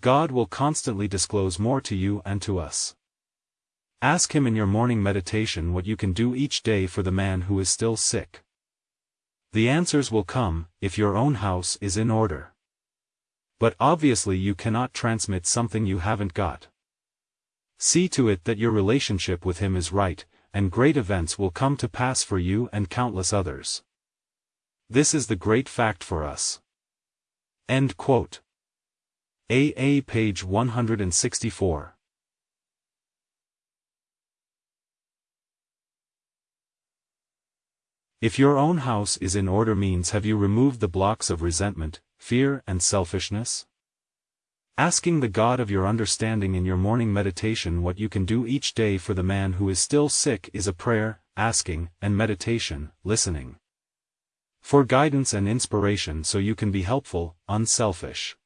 God will constantly disclose more to you and to us. Ask Him in your morning meditation what you can do each day for the man who is still sick. The answers will come, if your own house is in order. But obviously you cannot transmit something you haven't got. See to it that your relationship with Him is right, and great events will come to pass for you and countless others. This is the great fact for us. End quote. AA page 164. If your own house is in order means have you removed the blocks of resentment, fear and selfishness? Asking the God of your understanding in your morning meditation what you can do each day for the man who is still sick is a prayer, asking, and meditation, listening. For guidance and inspiration so you can be helpful, unselfish.